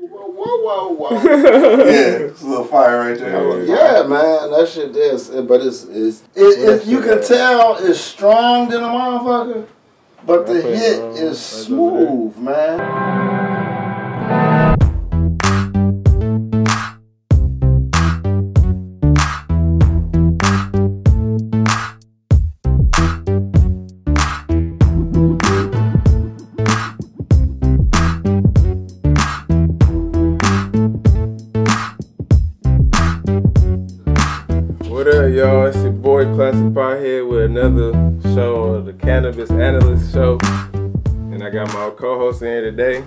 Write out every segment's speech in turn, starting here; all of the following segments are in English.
Whoa, whoa, whoa. yeah, it's a little fire right there. yeah, man, that shit is. But it's, it's it, it, you can tell it's strong than a motherfucker, but the hit is smooth, man. Today.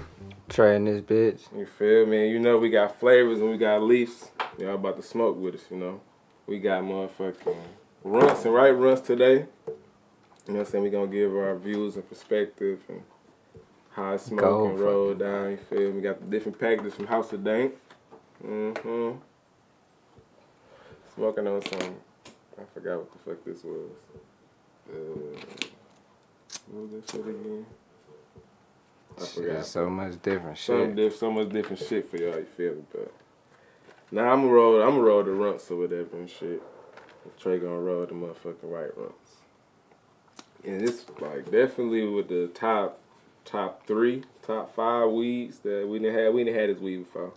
Trading this bitch. You feel me? You know we got flavors and we got leaves. Y'all about to smoke with us, you know. We got motherfucking runts and right runts today. You know what I'm saying? We gonna give our views and perspective and how smoke Go and roll down, you feel me? We got the different packages from House of Dank. Mm-hmm. Smoking on some I forgot what the fuck this was. Uh, what was that shit again? I forgot. Shit, so much different shit. diff, so much different shit for y'all. You feel me? But now I'm gonna roll. I'm gonna roll the runts or whatever and shit. Trey gonna roll the motherfucking right runts. And it's like definitely with the top, top three, top five weeds that we didn't have. We didn't had this weed before.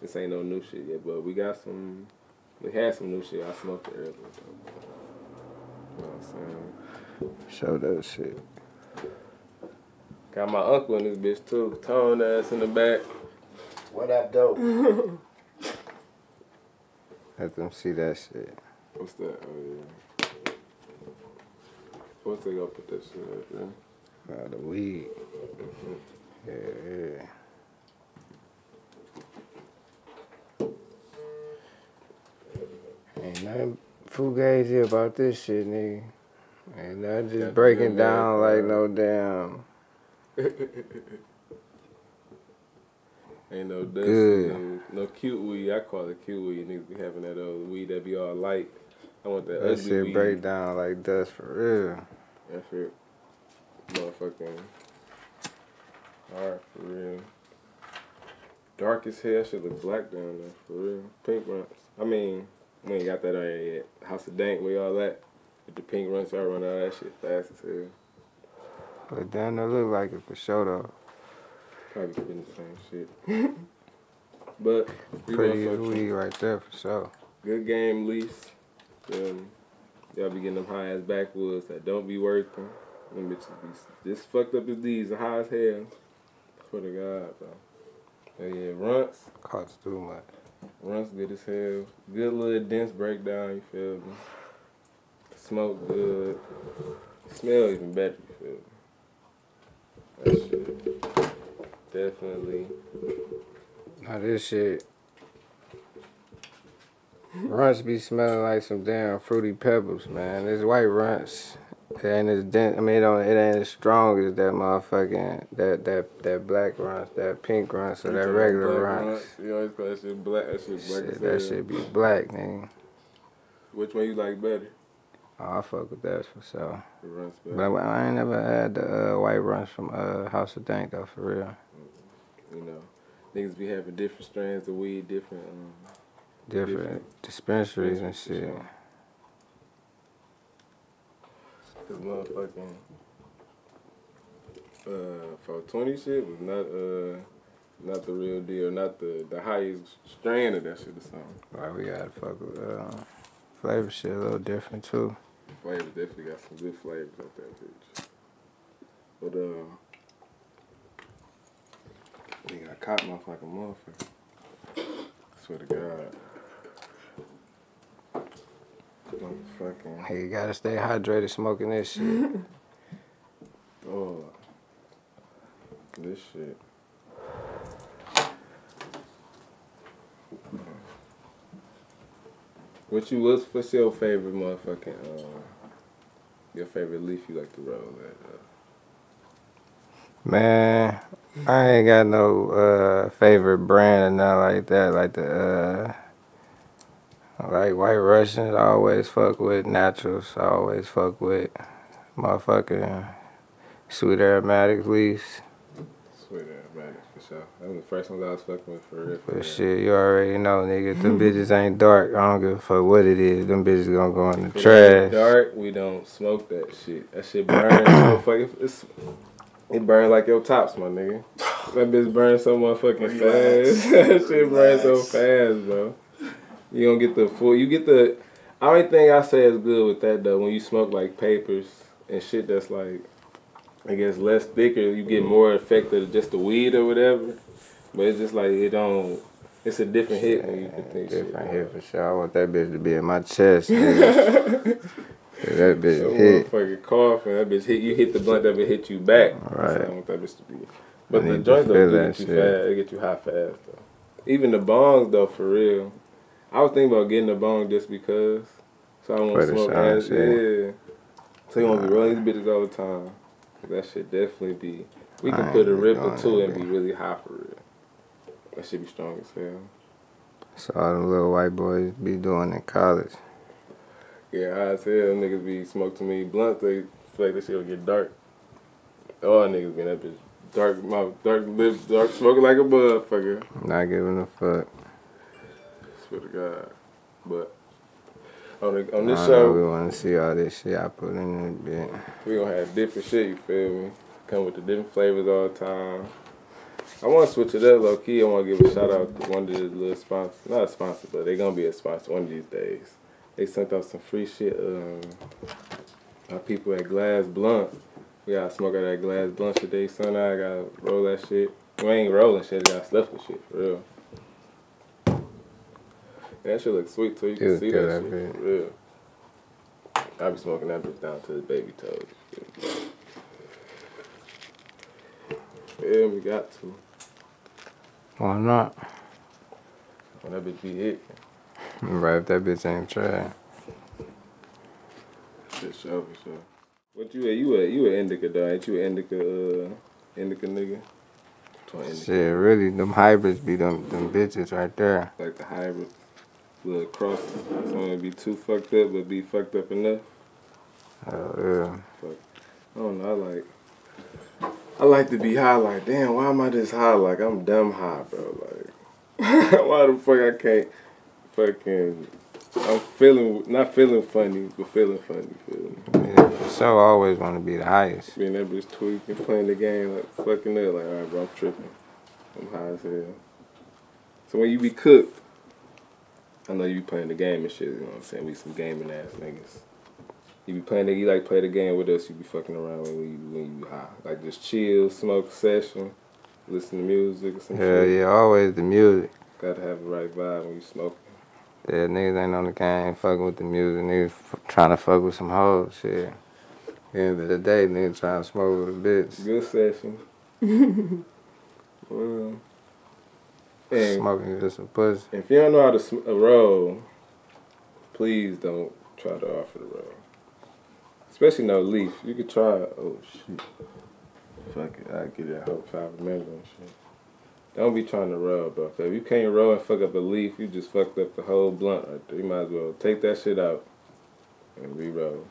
This ain't no new shit yet, but we got some. We had some new shit. I smoked it earlier. Though. You know what I'm saying? Show that shit. Got my uncle in this bitch too. Tone ass in the back. What that dope? Let them see that shit. What's that? Oh yeah. What's they gonna put that shit up there? Uh, the weed. Yeah, yeah. Ain't nothing fugazi about this shit, nigga. Ain't nothing just breaking down like uh, no damn. Ain't no dust. No, no cute weed. I call it cute weed. Niggas be having that old weed that be all light. I want that, That shit weed. break down like dust for real. That shit. Motherfucking. Alright, for real. Dark as hell. Should look black down there, for real. Pink runs. I mean, we ain't got that on yet. House of Dank, where all that. With the pink runs, I run out of that shit fast as hell. But damn, it look like it for sure though. Probably getting the same shit. but Pretty good weed right there for sure. good game lease. Um, y'all be getting them high ass backwoods that don't be working. Them bitches be just fucked up as these high as hell. For the God, bro. But yeah, runts. Costs too much. Runs good as hell. Good little dense breakdown, you feel me? Smoke good. Smell even better, you feel me? Definitely. Now this shit. Runts be smelling like some damn fruity pebbles, man. This white runts, it ain't as dense. I mean, it, don't, it ain't as strong as that motherfucking that that that black runts, that pink runts, or that regular runts. You always call that shit black. That shit black Shit, that shit be black, nigga. Which one you like better? Oh, I fuck with that for sure. But. I, I ain't never had the uh, white runts from uh, House of Dank though, for real. You know, niggas be having different strands of weed, different. Um, Different, Different dispensaries and shit. for Cause motherfucking uh, 420 shit was not uh not the real deal, not the the highest strand of that shit or something. Like we gotta fuck with uh, flavor shit a little different too. Flavors definitely got some good flavors out that bitch. But uh, we got cotton off like a motherfucker. Swear to God. Motherfucking. Hey, you gotta stay hydrated smoking this shit. Oh, this shit. What you what's what's your favorite motherfucking uh, your favorite leaf you like to roll at? Uh, Man, I ain't got no uh, favorite brand or nothing like that. Like the uh, like White Russians, I always fuck with naturals. I always fuck with motherfucking sweet aromatic leaves. Swear that, man, for sure. That was the first ones I was fucking with for real. For But real. shit, you already know, nigga. Them bitches ain't dark. I don't give a fuck what it is. Them bitches gonna go in the If trash. ain't Dark, we don't smoke that shit. That shit burns so fucking. It's, it burn like your tops, my nigga. That bitch burns so motherfucking Relax. fast. that shit burns so fast, bro. You don't get the full. You get the. Only thing I say is good with that though, when you smoke like papers and shit that's like, I guess less thicker, you get mm-hmm. more effect of just the weed or whatever. But it's just like it don't. It's a different hit when you things Different hit for sure. I want that bitch to be in my chest. That bitch So hit. motherfucking cough and that bitch hit you hit the blunt that bitch hit you back. Right. So I want that bitch to be. But I the joint though get you shit. fast. It get you high fast though. Even the bongs though for real. I was thinking about getting a bong just because. So I For won't smoke shine, as shit. yeah. So you won't be rolling these bitches all the time. That should definitely be. We can put a rip or two and be really high for real. That should be strong as hell. So all the little white boys be doing in college. Yeah, high as hell. Niggas be smoke to me blunt. They feel like this shit will get dark. All niggas be in that bitch. Dark mouth, dark lips, dark smoking like a motherfucker. Not giving a fuck. Swear to God. But on the, on I this know show, we want to see all this shit I put in bit. we gonna have different shit. You feel me? Come with the different flavors all the time. I want to switch it up, low key. I want to give a shout out to one of the little sponsors. Not a sponsor, but they gonna be a sponsor one of these days. They sent out some free shit. Um, our people at Glass Blunt. We gotta smoke out that Glass Blunt today, son. I gotta roll that shit. We ain't rolling shit. I got stuff with shit for real. That shit look sweet too. You can see that, that shit real. I be smoking that bitch down to the baby toes. Yeah, we got to. Why not? When that bitch be hit, Right if that bitch ain't trash. shit sure for sure. What you at? You a you a indica dog? Ain't you indica uh indica nigga? Indica, Shit, really, them hybrids be them them bitches right there. Like the hybrid, little cross. Some would be too fucked up, but be fucked up enough. Oh yeah. I don't know. I like. I like to be high. Like, damn, why am I this high? Like, I'm dumb high, bro. Like, why the fuck I can't fucking. I'm feeling not feeling funny, but feeling funny. Feel me? yeah for sure, always want to be the highest. Being that bitch tweaking, playing the game, like fucking up. Like, all right, bro, I'm tripping. I'm high as hell. So when you be cooked, I know you be playing the game and shit. You know what I'm saying? We some gaming ass niggas. You be playing the, you like play the game with us. You be fucking around when you when you high, like just chill, smoke session, listen to music or some Yeah, shit. yeah, always the music. Gotta have the right vibe when you smoke. Yeah, niggas ain't on the game fucking with the music. Niggas f- trying to fuck with some hoes. Shit. End of the day, niggas trying to smoke with a bitch. Good session. well, and Smoking just some pussy. if you don't know how to sm- roll, please don't try to offer the roll. Especially no leaf. You could try. Oh shit. Fuck it. I get it. I hope I remember and shit. Don't be trying to roll, bro. if you can't roll and fuck up a leaf, you just fucked up the whole blunt right there. You might as well take that shit out and re-roll.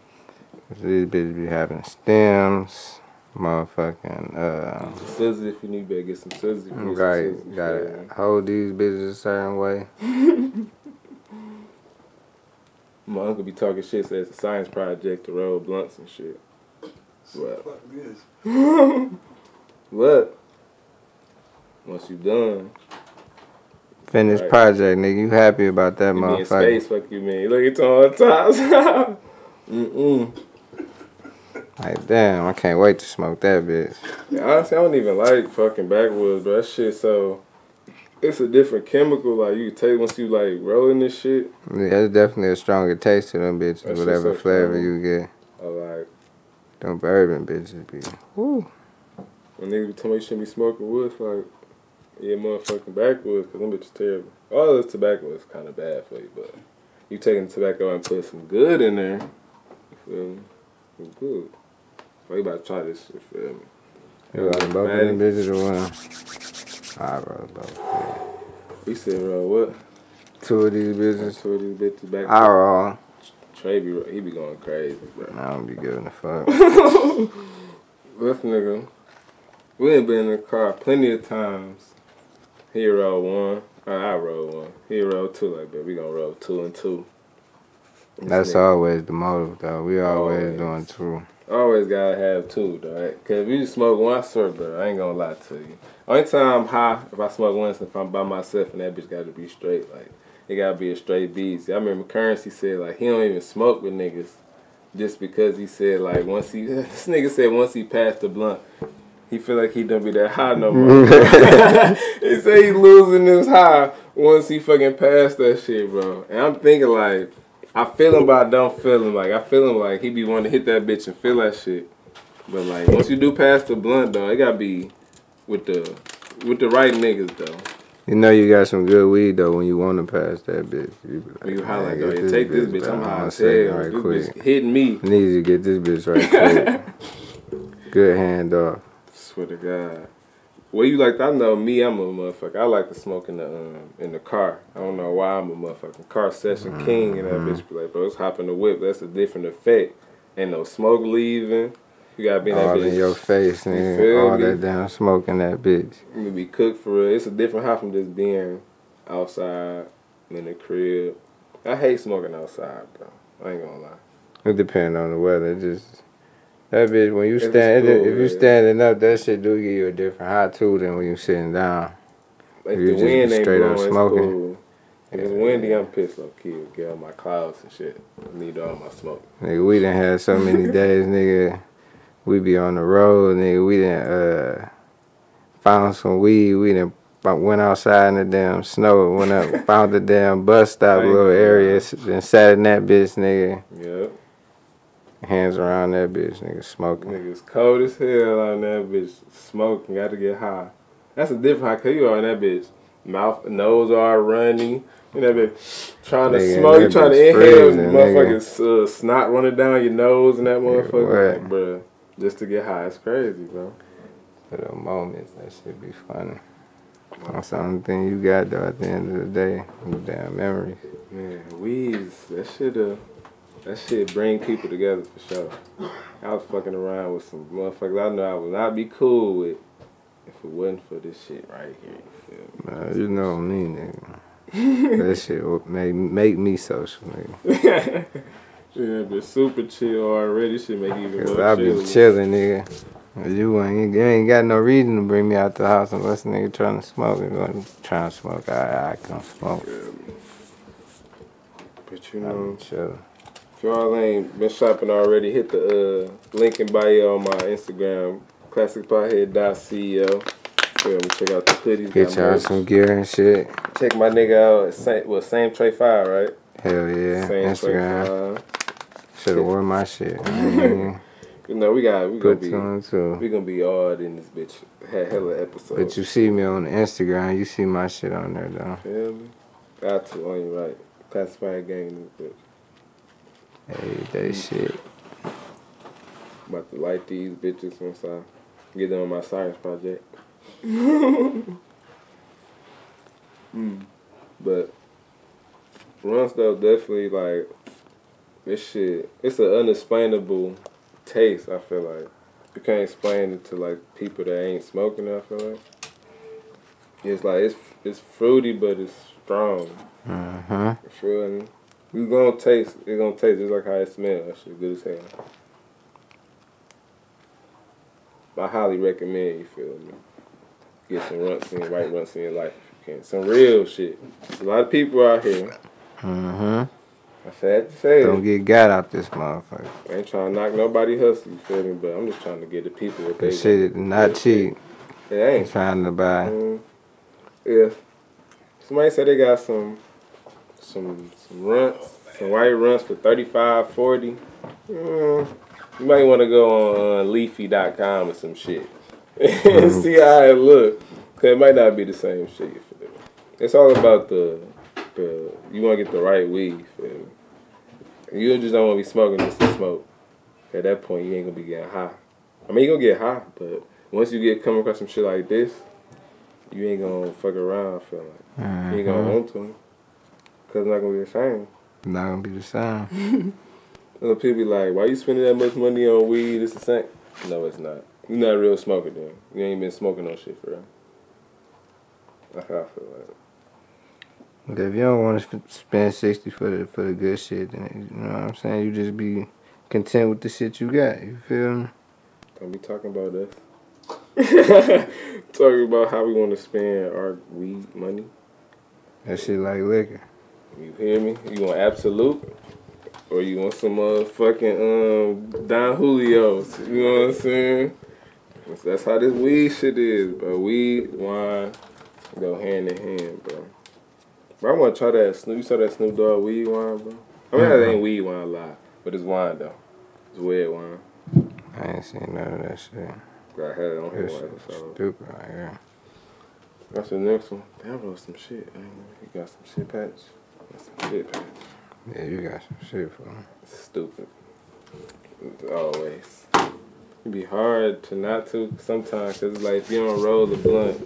These bitches be having stems, motherfucking, uh, Scissors if you need, better get some scissors. if you need some right, scissors, gotta hold these bitches a certain way. My uncle be talking shit, says it's a science project to roll blunts and shit. What? Fuck this. What? Once you done, Finished Right. project, nigga. You happy about that you motherfucker? space, fuck you mean. Look at all the times. Mm-mm. Like, damn, I can't wait to smoke that bitch. Yeah, honestly, I don't even like fucking backwoods, bro. That shit so... It's a different chemical, like, you take once you, like, rolling this shit. Yeah, it's definitely a stronger taste to them bitches, whatever so flavor strong. you get. I like... Them bourbon bitches be. Woo. When niggas be telling me you shouldn't be smoking wood, like... Yeah, motherfucking backwoods, because them bitches terrible. All this tobacco is kind of bad for you, but... You taking tobacco and put some good in there, you feel me? It's good. So you about to try this shit, feel me? You like both of them bitches or one? I roll both. yeah. We said, bro, what? Two of these bitches. Two of these bitches back. I roll. Trey be, he be going crazy, bro. I don't be giving a fuck. This nigga, We ain't been in the car plenty of times. He one. Or I rode one. He two like that. We gonna roll two and two. That's nigga- always the motive, though. We always Always. doing two. Always gotta have two, though. Right? Cause if you smoke one, I swear, bro, I ain't gonna lie to you. Only time I'm high, if I smoke one, is if I'm by myself and that bitch gotta be straight. Like, it gotta be a straight beast. I remember Currency said, like, he don't even smoke with niggas just because he said, like, once he, this nigga said once he passed the blunt, he feel like he don't be that high no more. he said he losing his high once he fucking passed that shit, bro. And I'm thinking, like, I feel him, but I don't feel him. Like I feel him, like he be wanting to hit that bitch and feel that shit. But like once you do pass the blunt, though, it gotta be with the with the right niggas, though. You know you got some good weed though when you want to pass that bitch. You, be like, When you "Man, highlight, get go take this bitch. back I'm high as right This quick. bitch hitting me. Need to get this bitch right quick. good hand off. Swear to God. Well, you like? I know me. I'm a motherfucker. I like to smoke in the um, in the car. I don't know why I'm a motherfucking car session king. And that bitch be like, bro, it's hopping the whip. That's a different effect. Ain't no smoke leaving. You gotta be in that All bitch. in your face, feel nigga. All me? that damn smoke in that bitch. You be cooked for real. It's a different high from just being outside in the crib. I hate smoking outside, bro. I ain't gonna lie. It depends on the weather. It just that bitch when you stand cool, if you standing up, that shit do give you a different high too than when you sitting down. If You the just wind ain't straight up blowing, smoking. it's cool. If it's windy, I'm pissed off, kid. Get all my clouds and shit. I need all my smoke. Nigga, we didn't have so many days, nigga. We be on the road, nigga. We done uh found some weed. We done bu- went outside in the damn snow. Went up, found the damn bus stop little area, and sat in that bitch, nigga. Yep. Hands around that bitch, nigga, smoking. Niggas cold as hell on that bitch. Smoking, got to get high. That's a different high, cause you on that bitch. Mouth, nose all runny. You know, bitch trying to Nigga, smoke, you trying to inhale, motherfucking uh, snot running down your nose and that motherfucker. Like, bruh, just to get high, it's crazy, bro. For the moments, that should be funny. That's the only thing you got though at the end of the day. Damn memories. Man, weeds, that shit, uh, that shit bring people together for sure. I was fucking around with some motherfuckers I know I would not be cool with if it wasn't for this shit right here. You feel? Man, you know me, nigga. that shit would make make me social, nigga. Yeah, but super chill already. Should make you even Cause more I be chill. chilling, nigga. You ain't, you ain't got no reason to bring me out the house unless nigga trying to smoke. You going trying to smoke? I I can smoke. But you know, be chilling. If y'all ain't been shopping already, hit the uh, link in bio on my Instagram, classicpothead.ceo. Me? Check out the hoodies. Get y'all some gear and shit. Check my nigga out. At same, well, same Trey Five, right? Hell yeah. Same Instagram. Should have worn my shit. You know, we got we gonna Put be two we gonna be odd in this bitch. Had hella episode. But you see me on the Instagram, you see my shit on there though. feel me? Got to on you right. Classified gang in this bitch. Hey, that shit. About to light these bitches once I get done on my science project. mm. But runs though definitely like this shit. It's an unexplainable taste. I feel like you can't explain it to like people that ain't smoking. I feel like it's like it's it's fruity, but it's strong. You feel me? You gonna taste. It's gonna taste just like how it smells. That shit good as hell. I highly recommend you feel me. Get some runts in, white runts in your life if you can. Some real shit. A lot of people out here. Uh-huh. I sad to say Don't get got out this motherfucker. I ain't trying to knock nobody hustle, you feel me? But I'm just trying to get the people what they This shit is want. not cheap. It ain't. Trying to buy. Mm, yeah. Somebody said they got some some some runts, some white runts for 35, 40. Mm, you might want to go on uh, leafly.com or some shit. and see how it look. Cause it might not be the same shit. It's all about the the you want to get the right weed. You? You just don't want to be smoking just to smoke. At that point, you ain't gonna be getting high. I mean, you gonna get high, but once you get come across some shit like this, you ain't gonna fuck around. Feel like you ain't gonna Mhm. want to, cause it's not gonna be the same. Not gonna be the same. Other people be like, "Why you spending that much money on weed? It's the same." No, it's not. You're not a real smoker then. You ain't been smoking no shit for real. That's how I feel like. If you don't want to spend sixty for the for the good shit, then you know what I'm saying. You just be content with the shit you got. You feel me? Don't be talking about us. talking about how we want to spend our weed money. That shit like liquor. You hear me? You want Absolut? Or you want some motherfucking um Don Julio's? You know what I'm saying? That's how this weed shit is, bro. Weed, wine, go hand in hand, bro. Bro, I want to try that Snoop. You saw that Snoop Dogg weed wine, bro? I mean, that ain't weed wine, lie, but it's wine though. It's weird wine. I ain't seen none of that shit. I had it on here. So. Stupid, right here. That's the next one. Damn, wrote some shit. You got some shit patch. Got shit. Yeah, you got some shit for me. Stupid. Always. It'd be hard to not to sometimes, cause it's like if you don't roll the blunt,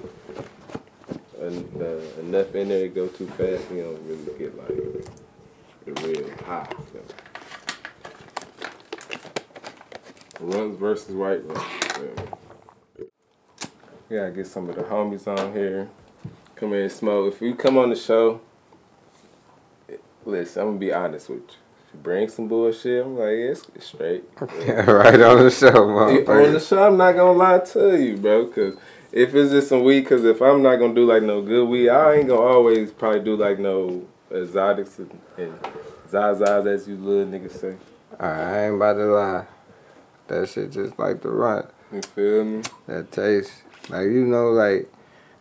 and, uh, enough in there to go too fast, you don't really get like the real high. So. Runs versus white runs. Yeah. We gotta get some of the homies on here. Come here and smoke. If you come on the show, listen, I'm gonna be honest with you bring some bullshit, I'm like, yeah, it's, straight. Yeah. right on the show, man. On the show, I'm not gonna lie to you, bro, because if it's just some weed, because if I'm not gonna do like no good weed, I ain't gonna always probably do like no exotics and, and zazas, as you little niggas say. I ain't about to lie. That shit just like the run. You feel me? That taste. Like, you know, like,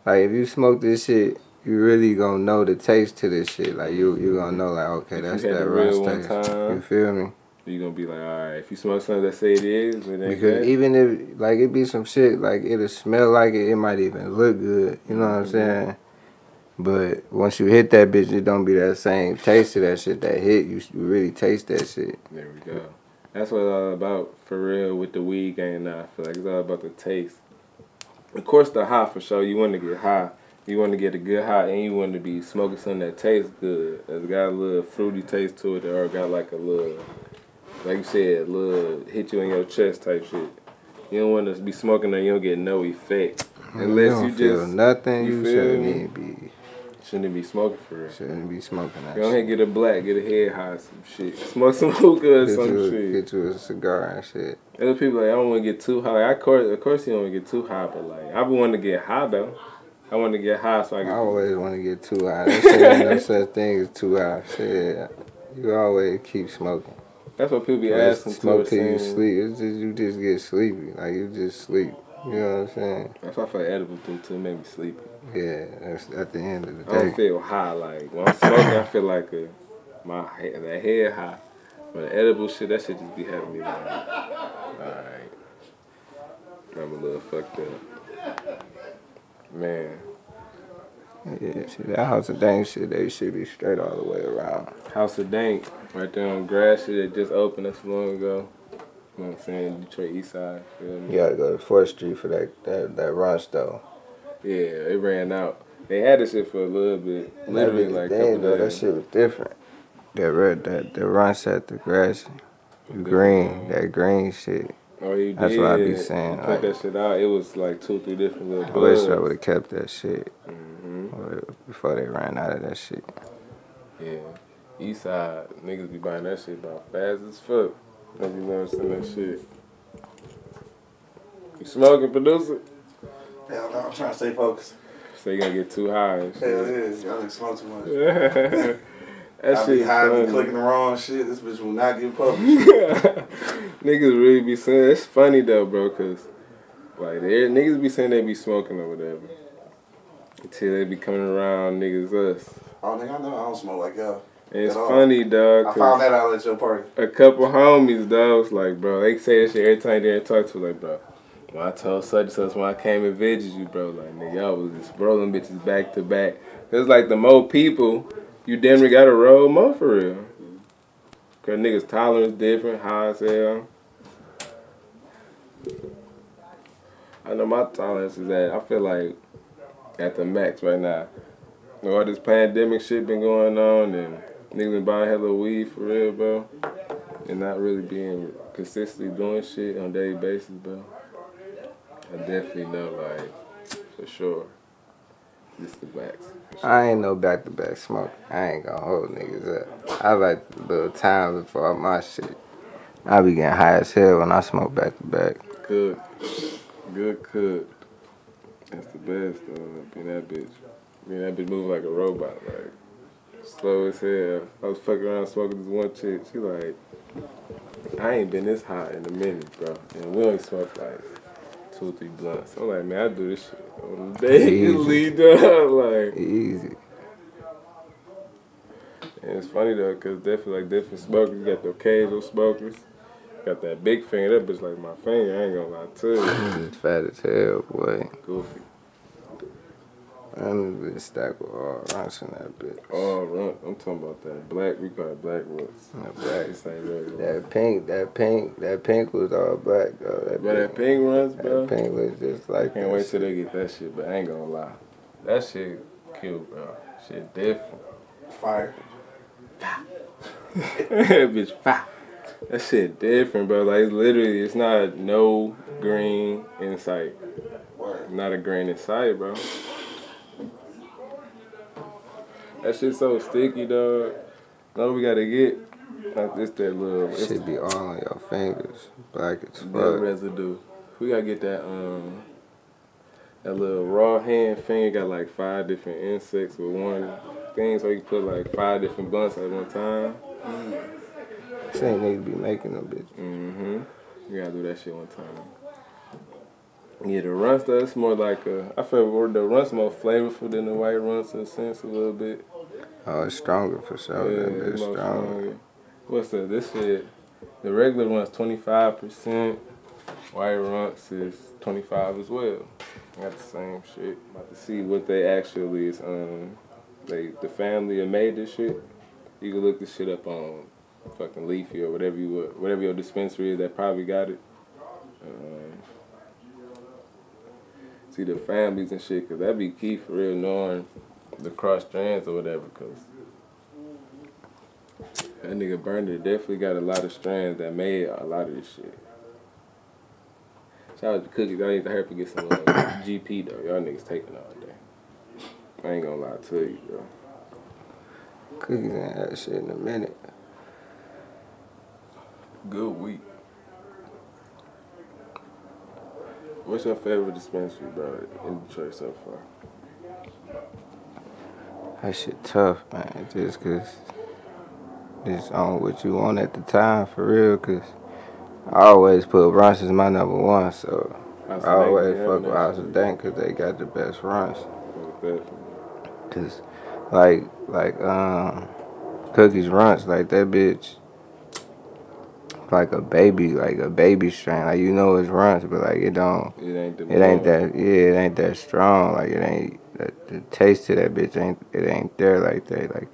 like if you smoke this shit, you really gonna know the taste to this shit. Like you you gonna know like okay that's that real taste. Time, you feel me? You gonna be like, all right, if you smell something that say it is, it because even if like it be some shit like it'll smell like it, it might even look good. You know what I'm mm-hmm. saying? But once you hit that bitch, it don't be that same taste to that shit that hit. You, you really taste that shit. There we go. That's what it's all about for real with the weed game now. I feel like it's all about the taste. Of course, the high for sure. You want to get high you want to get a good high and you want to be smoking something that tastes good. It's got a little fruity taste to it or got like a little, like you said, a little hit you in your chest type shit. You don't want to be smoking and you don't get no effect. Mm-hmm. Unless you, you just nothing, you, you shouldn't be. Shouldn't be smoking for real. Shouldn't be smoking that. Go ahead get a black, get a head high, some shit. Smoke some hookah or get some you, shit. Get you a cigar and shit. Other people like I don't want to get too high. I course, of course, you don't want to get too high, but like I've been wanting to get high though. I want to get high so I can. I always want to get too high. There's no such thing as too high. Shit, you always keep smoking. That's what people be asking. Smoke till you sleep. It's just you just get sleepy. Like you just sleep. You know what I'm saying? That's why I feel edible too. too make me sleepy. Yeah, that's at the end of the day. I don't feel high. Like when I'm smoking, I feel like a, my head, that head high. But the edible shit, that shit just be having me like, all right, I'm a little fucked up. Man. Yeah, see that House of Dank shit, they should be straight all the way around. House of Dank, right there on Grass Street, that just opened us long ago. You know what I'm saying? Detroit East Side. You gotta go to 4th Street for that that, that rush though. Yeah, it ran out. They had this shit for a little bit. Literally that like a couple days. That shit was different. That red that the rush at the grass green, that green shit. Oh, you That's did. what I be saying. You like, that shit out. It was like two, three different little. I wish I would have kept that shit mm-hmm. before they ran out of that shit. Yeah, East Side niggas be buying that shit about fast as fuck. Niggas never seen that shit. You smoking, producer? Hell no, I'm trying to stay focused. So you gonna get too high and shit. Hell yeah, y'all didn't smoke too much. That I shit be high funny. clicking the wrong shit. This bitch will not get published. niggas really be saying it's funny though, bro, cause like they niggas be saying they be smoking or whatever until they be coming around niggas us. Oh, nigga, I know I don't smoke like y'all. And it's funny, dog. I found that out at your party. A couple homies, dog, was like, bro, they say that shit every time they talk to, like, bro. When I told such and such when I came and visited you, bro, like, nigga, y'all was just rolling bitches back to back. It's like the more people you damn near gotta roll more for real. Cause niggas tolerance different, high as hell. I know my tolerance is at, I feel like at the max right now. all this pandemic shit been going on and niggas been buying hella weed for real, bro. And not really being consistently doing shit on a daily basis, bro. I definitely know, like, for sure. This the. Sure. I ain't no back to back smoke. I ain't gonna hold niggas up. I like the little time before my shit. I be getting high as hell when I smoke back to back. Good. Good cooked. That's the best though. Being that bitch. Being that bitch move like a robot, like slow as hell. I was fucking around smoking this one chick. She like, I ain't been this high in a minute, bro. And we only smoke like two three blunts. I'm like, man, I do this shit on the daily, dog. Like easy. And it's funny though, cause definitely like different smokers. You got the occasional smokers. Got that big finger. That bitch like my finger. I ain't gonna lie to you. Fat as hell, boy. Goofy. I'm a bit stacked with all runts in that bitch. All runt. I'm talking about that black. We call it black roots. That black. That pink. That pink. That pink was all black though. That but pink, that pink runs, bro. That pink was just like. I can't wait till they get that shit. But I ain't gonna lie. That shit cute, bro. Shit different. Fire. That bitch, fire. That shit different, bro. Like literally, it's not no green in sight. Not a green in sight, bro. That shit so sticky, dog. Know we gotta get like this that little. It should be all on your fingers, black as fuck. That residue. We gotta get that um. That little raw hand finger got like five different insects with one thing, so you can put like five different blunts at one time. Mm. Need to be making them bitch. Mm-hmm. You gotta do that shit one time. Yeah, the runs though, it's more like a, I feel the runs more flavorful than the white runs in a sense a little bit. Oh, it's stronger for sure. Yeah, that it's stronger. stronger. What's that? This shit, the regular one's 25%. White runts is 25 as well. Got the same shit. About to see what they actually is. Um, they the family that made this shit. You can look this shit up on fucking Leafly or whatever you whatever your dispensary is that probably got it. Um, see the families and shit, cause that'd be key for real knowing the cross strands or whatever, cause that nigga Berner definitely got a lot of strands that made a lot of this shit. Shout out to Cookies. I need to help you get some uh, GP though. Y'all niggas taking all day. I ain't gonna lie to you, bro. Cookies ain't had shit in a minute. Good week. What's your favorite dispensary, bro, in Detroit so far? That shit tough, man. Just cause it's on what you want at the time, for real. Cause I always put runs as my number one, so I always fuck with House of Dank cause they got the best runs. Cause like like um Cookies Runts, like that bitch like a baby, like a baby strain. Like you know it's runs, but like it don't. It ain't. it ain't that. Yeah, it ain't that strong. Like it ain't. The, the taste of that bitch ain't. It ain't there like that. Like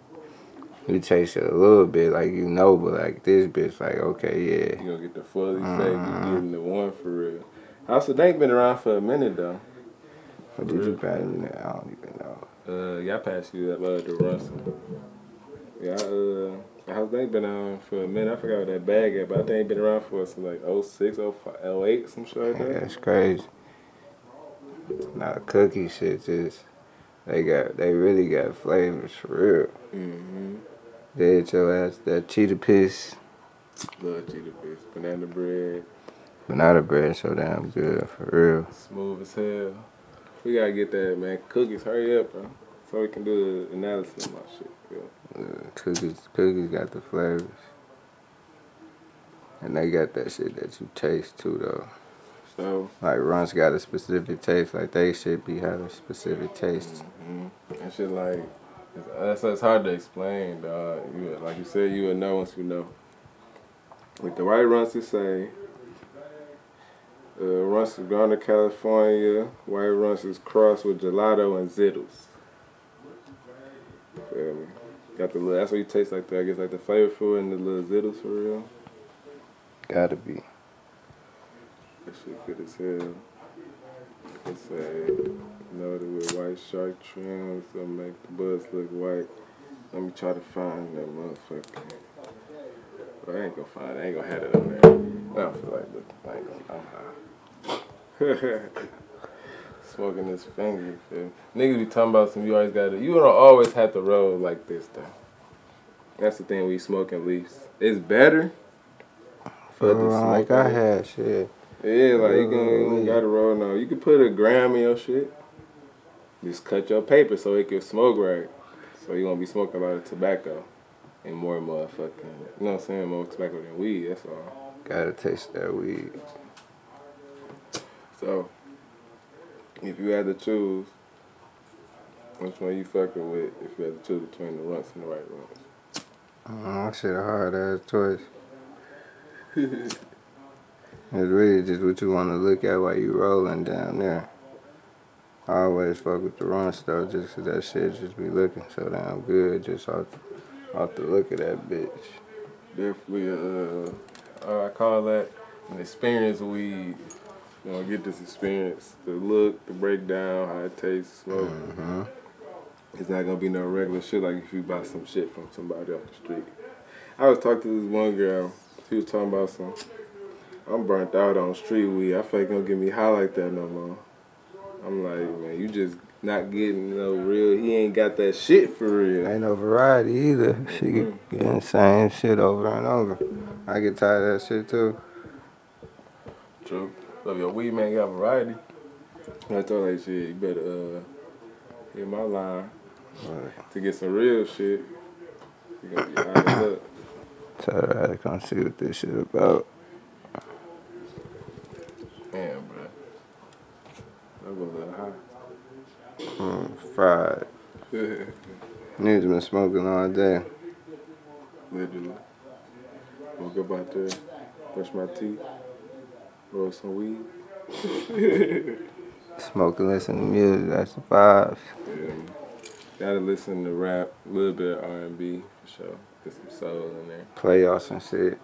you taste it a little bit, like you know, but like this bitch, like okay, yeah. You gonna get the effect. Mm-hmm. You getting the one for real. House of Dank been around for a minute though. What did you pass me? I don't even know. Uh, yeah, I passed you that uh, the Russell. Yeah, uh. House Dank been on for a minute. I forgot what that bag at, but I think it been around for since like 06, 05, 08, some shit like that. Yeah, that's crazy. Now cookie shit just they got they really got flavors for real. Mm-hmm. They hit your ass that cheetah piss. Love cheetah piss. Banana bread. Banana bread so damn good for real. Smooth as hell. We gotta get that man. Cookies, hurry up, bro. So we can do the analysis of my shit. Uh, cookies, cookies got the flavors. And they got that shit that you taste too, though. So like Runts got a specific taste, like they should be having specific tastes. Mm-hmm. And shit like that's it's hard to explain, dog. You like you said, you would know once you know. With the white Runts, to say. Uh, Runts is grown to California. White runs is crossed with gelato and zittles. Feel me? Got the little, that's what you taste like that. I guess like the flavorful and the little zittles for real. Gotta be. Shit good as hell. It's a loaded with white shark trims to make the buds look white. Let me try to find that motherfucker. But I ain't gonna find it. I ain't gonna have it on there. I don't feel like looking. I ain't gonna, I'm high. Smoking his finger. Feel. Niggas be talking about some. You always got to. You don't always have to roll like this though. That's the thing. We smoking leaves. It's better. But the uh, like I had shit. Yeah, like you can you uh, gotta roll now. You can put a gram in your shit. Just cut your paper so it can smoke right. So you gonna be smoking a lot of tobacco and more motherfucking, you know what I'm saying, more tobacco than weed. That's all. Gotta taste that weed. So, if you had to choose, which one you fucking with? If you had to choose between the runts and the right runts. Oh, shit a hard ass choice. it's really just what you want to look at while you rolling down there. I always fuck with the run stuff just cause that shit just be looking so damn good just off, off the look of that bitch. Definitely, uh, uh I call that an experience weed. You know, get this experience, the look, the breakdown, how it tastes, smoke. Mm-hmm. It's not gonna be no regular shit like if you buy some shit from somebody off the street. I was talking to this one girl. She was talking about some. I'm burnt out on street weed. I feel like gonna get me high like that no more. I'm like, man, you just not getting no real. He ain't got that shit for real. Ain't no variety either. She mm-hmm. getting the same shit over and over. I get tired of that shit too. True. Love your weed man got variety. I told her, shit, you better uh, hit my line right. to get some real shit. You gonna be high up. Tell her to come see what this shit about. Damn, bro. That was a little high. Mm, fried. Niggas been smoking all day. Literally. Woke up out there, brush my teeth. Roll some weed. Smoke and listen to music, that's the vibes. Yeah. Gotta listen to rap, a little bit of R&B for sure. Get some soul in there. Playoffs and shit.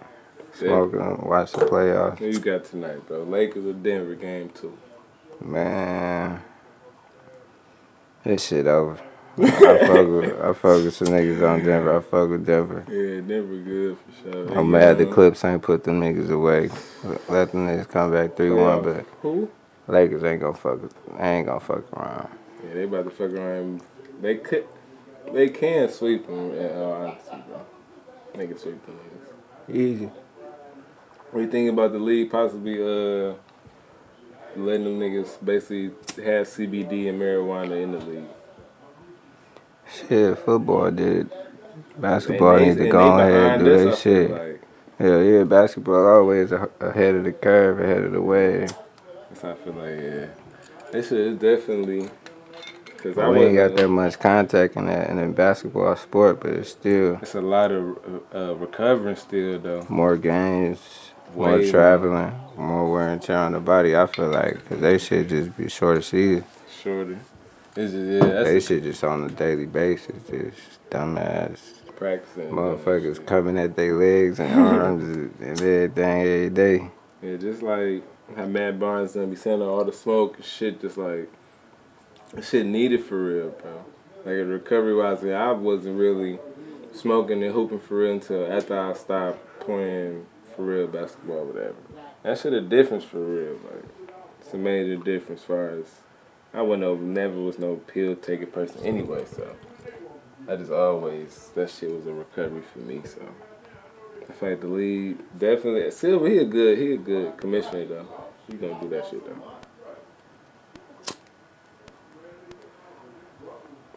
Smoking, yeah. watch the playoffs. Who you got tonight, bro? Lakers or Denver game two? Man, this shit over. I fuck with I fuck with some niggas on Denver. I fuck with Denver. Yeah, Denver good for sure. I'm mad the uh, Clips ain't put them niggas away. Let them niggas come back three one, but who? Lakers ain't gonna fuck. Ain't gonna fuck around. Yeah, they about to fuck around. They could. They can sweep them. Uh, In all honesty, bro. They can sweep them niggas. Easy. What do you think about the league possibly uh letting them niggas basically have CBD and marijuana in the league? Shit, football did. Basketball needs to go ahead and do their shit. Like. Hell yeah, basketball always ahead of the curve, ahead of the wave. That's how I feel like, yeah. This shit is definitely. Cause well, I we ain't got that much contact in that in the basketball sport, but it's still. It's a lot of uh, recovering still though. More games, Way more traveling, more wear and tear on the body. I feel like cause they should just be shorter season. Shorter. It's just, yeah, they should just on a daily basis, just dumbass practicing. Motherfuckers coming at their legs and arms and everything every day. Yeah, just like how Matt Barnes gonna be sending all the smoke and shit, just like shit needed for real, bro. Like recovery wise, I wasn't really smoking and hooping for real until after I stopped playing for real basketball, whatever. That shit a difference for real, like it's a major difference as far as I went over, never was no pill taking person anyway, so I just always that shit was a recovery for me. So feel like the lead definitely Silver. He a good he a good commissioner though. He gonna do that shit though.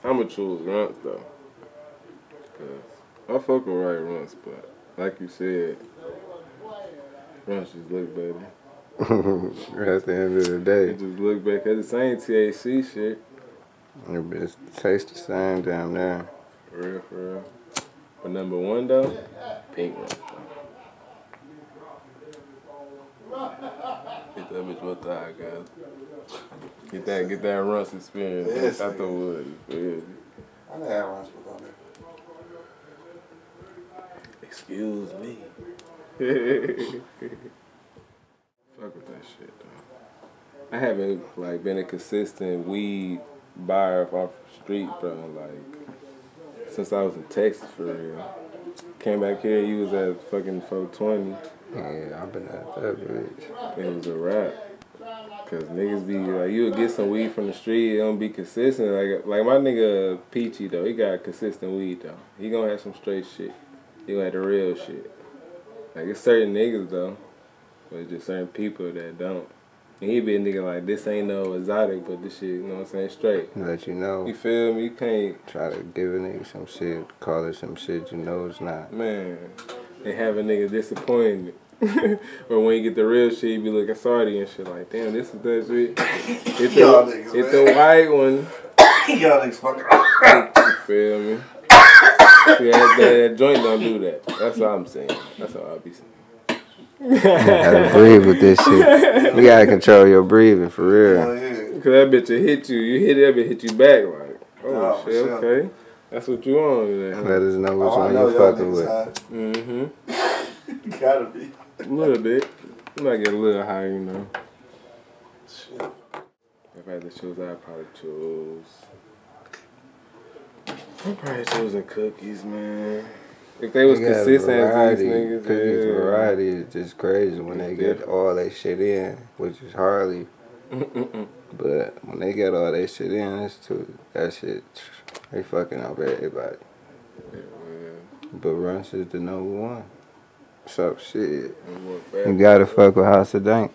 I'ma choose runs though, cause I fuck with right runs, but like you said, runs just look better. At the end of the day. It just look back at the same THC shit. It tastes the same damn there. For real, for real. But number one though, pink one. Get that bitch with the high guys. Get that, get that runs experience yes, out the wood. I done had runs before. Excuse me. Fuck with that shit though. I haven't like been a consistent weed buyer off the street, bro. Like since I was in Texas for real. Came back here, you was at fucking 420. Yeah, I've been at that bitch. It was a wrap. Cause niggas be like, you would get some weed from the street, it don't be consistent. Like, like my nigga Peachy though, he got consistent weed though. He gonna have some straight shit. He gonna have the real shit. Like it's certain niggas though, but just certain people that don't. And he be a nigga like this ain't no exotic, but this shit, you know what I'm saying, straight. Let you know. You feel me? You can't try to give a nigga some shit, call it some shit you know it's not. Man, they have a nigga disappointed. but when you get the real shit, you be looking sorry and shit like, damn, this is that shit. It's the, niggas, it's the white one. Y'all niggas fucking. you feel me? See, that, that, that, joint don't do that. That's all I'm saying. That's all I'll be saying. you gotta breathe with this shit. You gotta control your breathing for real. Oh, yeah. Cause that bitch will hit you. You hit that bitch, hit you back like, oh, oh shit, sure. okay. That's what you want today. Let us know which oh, one you fucking with. Mm-hmm. Gotta be. A little bit. You might get a little higher, you know. Shit. If I had to choose, I'd probably choose. I'm probably choosing cookies, man. If they was consistent as these niggas, cookies yeah. variety is just crazy when they get all that shit in, which is hardly. but when they get all that shit in, it's too that shit. They fucking up everybody. Yeah, but Runs is the number one. So shit. You gotta fuck with House of Dank.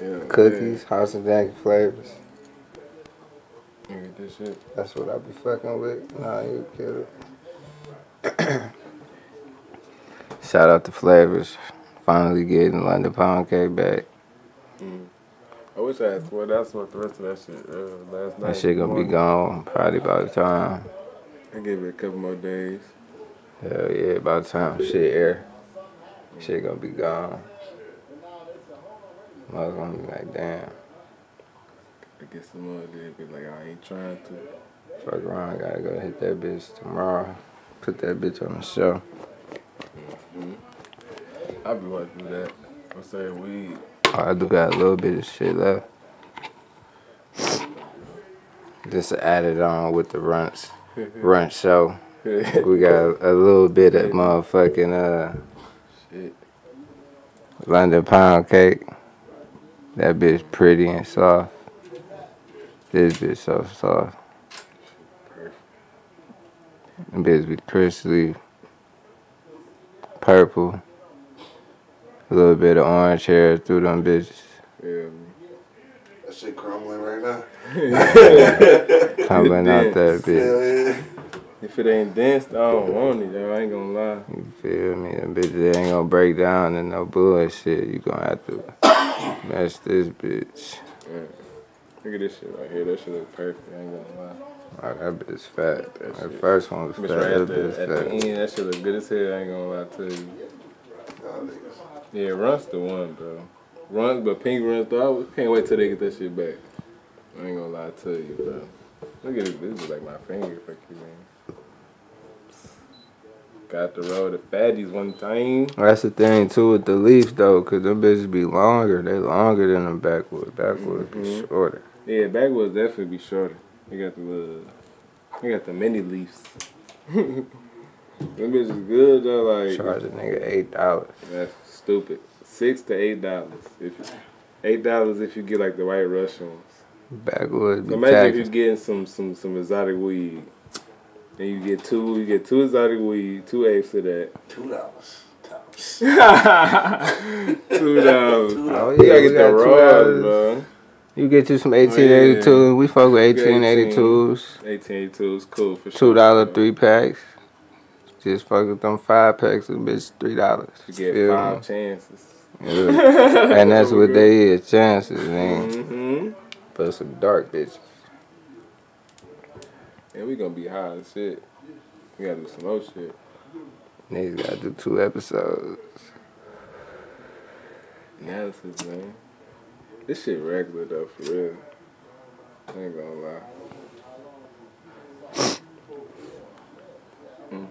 Yeah, Cookies, man. House of Dank flavors. You get this shit. That's what I be fucking with. Nah, you kill it. Shout out to Flavors. Finally getting London Pound Cake back. Mm. I wish I had swear that's what the rest of that shit uh, last night. That shit gonna morning. be gone probably by the time. I give it a couple more days. Hell yeah, by the time shit air. Shit gonna be gone. I was gonna be like, damn. I get some more of be like, I ain't trying to. Fuck around, gotta go hit that bitch tomorrow. Put that bitch on the show. Mm-hmm. I be do that. I'm saying weed. Oh, I do got a little bit of shit left. Just added on with the Runtz, run show. we got a little bit of motherfucking uh shit. London pound cake. That bitch pretty and soft. This bitch so soft. Perfect. That bitch be crispy, purple. A little bit of orange hair through them bitches. Yeah. That shit crumbling right now. Crumbling out that bitch. If it ain't dense, I don't want it, though. I ain't gonna lie. You feel me? Them bitches ain't gonna break down in no bullshit. You gonna have to mess this bitch. Yeah. Look at this shit right here. That shit look perfect. I ain't gonna lie. Oh, that bitch fat. That, that first one was fat. Right that bitch at fat. the end, that shit look good as hell. I ain't gonna lie to you. Yeah, Run's the one, bro. Run, but Pink runs though. I can't wait till they get that shit back. I ain't gonna lie to you, bro. Look at this. This is like my finger, fuck you, man. Got the road to fatties one time. That's the thing too with the Leafs though, cause them bitches be longer. They longer than them backwood. Backwood mm-hmm. be shorter. Yeah, backwoods definitely be shorter. You got the uh, little, you got the mini Leafs. them bitches good though. Like charge a nigga eight dollars. That's stupid. Six to eight dollars. If eight dollars if you get like the white Russian ones. Backwoods. So imagine if you're getting some some some exotic weed. And you get two, you get two exotic weed, two apes of that. Two dollars. two dollars. Oh yeah, you gotta get the raw, bro. You get you some 1882. Oh, yeah. We fuck with 1882s. 1882s, cool for sure. Two dollar three packs. Just fuck with them five packs of bitch three dollars. You get Feel five me? chances. Yeah. and that's what they is, chances, man. Mm-hmm. But some dark bitches. And we gonna be high as shit. We gotta do some more shit. Niggas gotta do two episodes. Analysis, man. This shit regular though, for real. I ain't gonna lie. mm.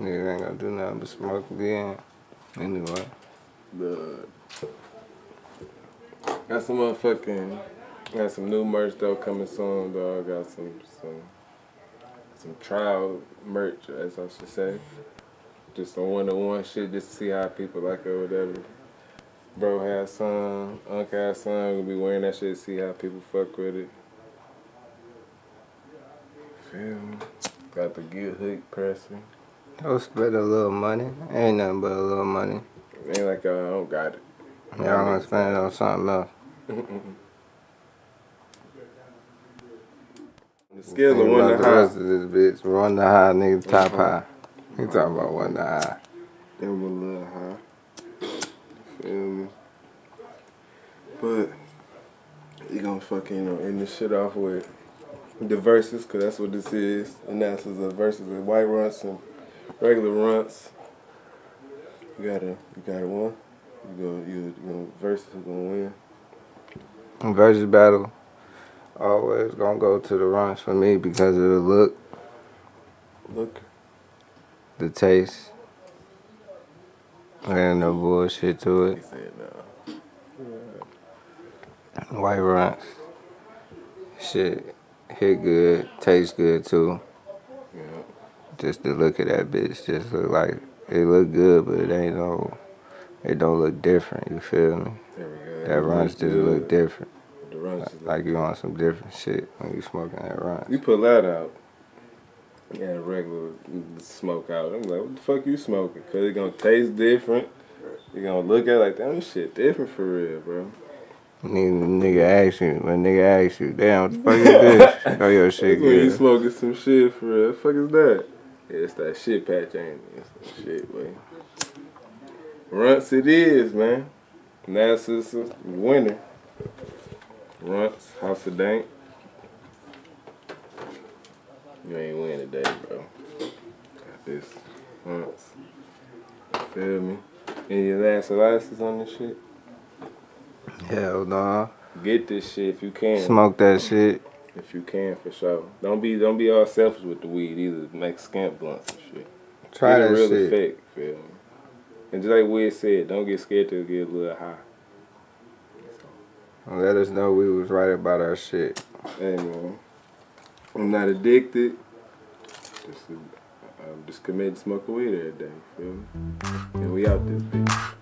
Niggas ain't gonna do nothing but smoke again. Anyway. The got some motherfucking Got some new merch though coming soon, dog. Got some some some trial merch, as I should say. Just some one on one shit, just to see how people like it or whatever. Bro has some, Uncle has some. Gonna be wearing that shit. See how people fuck with it. Feel me? Got the good hook pressing. I'll spend a little money. Ain't nothing but a little money. Ain't like I don't got it. Y'all gonna spend it on something else. the scale of one to the high. rest of this bitch. One to high, nigga, top mm-hmm. high. He talking about one to high. Them a little high. Me? But you gonna fucking you know end this shit off with the verses, cause that's what this is. And that's the verses of white Runtz and regular Runtz. You got a you got a one. You go you you gonna versus who gonna win. Versus battle. Always gonna go to the runs for me because of the look, Look. the taste. And no bullshit to He it. said no. White runs. Shit. Hit good. Taste good too. Yeah. Just the look of that bitch just look like it look good but it ain't no it don't look different, you feel me? There we go. That runs just look different. The runs look Like you on some different shit when you smoking that runs. You put that out. Yeah, regular smoke out. I'm like, what the fuck you smoking? Cause it gonna taste different. You gonna look at it like, damn, this shit different for real, bro. Nigga, nigga ask you, when nigga ask you, damn, what the fuck is this? oh, your shit when you smoking some shit for real. The fuck is that? Yeah, it's that shit patch, ain't it? It's that shit, boy. Runtz it is, man. Nasa's a winner. Runtz, House of Dank. You ain't win today, bro. Got this. Runtz. Feel me? Any last glasses on this shit? Hell nah. Get this shit if you can. Smoke that shit. If you can, for sure. Don't be don't be all selfish with the weed either. Make scamp blunts and shit. Try get that real shit. effect, feel me? And just like Wiz said, don't get scared to get a little high. Let us know we was right about our shit. Hey man, I'm not addicted. Just, uh, I'm just committed to smoking weed every day. Feel me? And we out this bitch.